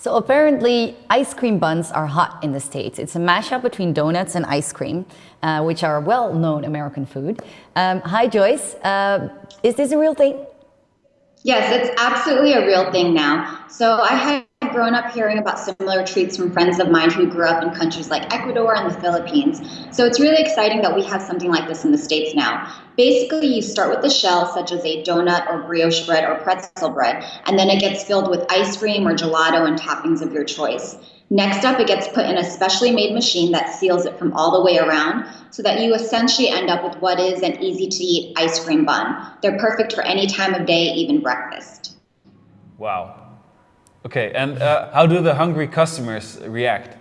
So apparently ice cream buns are hot in the States. It's a mashup between donuts and ice cream, uh, which are well-known American food. Um, hi Joyce, uh, is this a real thing? Yes, it's absolutely a real thing now. So I had grown up hearing about similar treats from friends of mine who grew up in countries like Ecuador and the Philippines. So it's really exciting that we have something like this in the States now. Basically, you start with the shell, such as a donut or brioche bread or pretzel bread, and then it gets filled with ice cream or gelato and toppings of your choice. Next up, it gets put in a specially made machine that seals it from all the way around so that you essentially end up with what is an easy to eat ice cream bun. They're perfect for any time of day, even breakfast. Wow. Okay, and uh, how do the hungry customers react?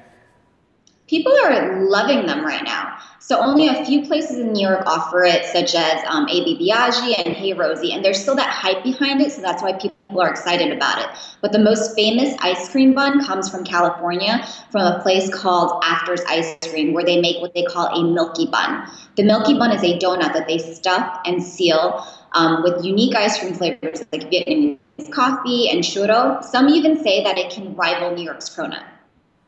People are loving them right now. So only a few places in New York offer it, such as um, AB Biagi and Hey Rosie, and there's still that hype behind it, so that's why people are excited about it. But the most famous ice cream bun comes from California, from a place called Afters Ice Cream, where they make what they call a milky bun. The milky bun is a donut that they stuff and seal um, with unique ice cream flavors like Vietnamese coffee and churro. Some even say that it can rival New York's cronut.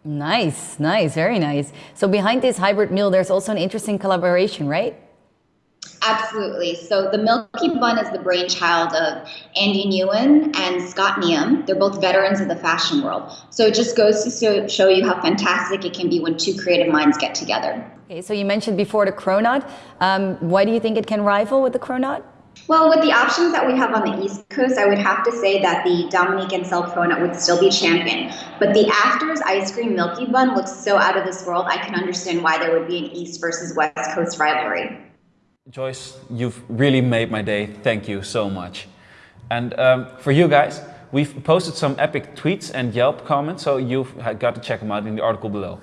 Nice, nice, very nice. So behind this hybrid meal, there's also an interesting collaboration, right? Absolutely. So the Milky Bun is the brainchild of Andy Nguyen and Scott Nghiem. They're both veterans of the fashion world. So it just goes to show you how fantastic it can be when two creative minds get together. Okay, so you mentioned before the cronut. Um, why do you think it can rival with the cronut? Well, with the options that we have on the East Coast, I would have to say that the Dominique Ansel Cronut would still be champion. But the Afters Ice Cream Milky Bun looks so out of this world, I can understand why there would be an East versus West Coast rivalry. Joyce, you've really made my day. Thank you so much. And um, for you guys, we've posted some epic tweets and Yelp comments, so you've got to check them out in the article below.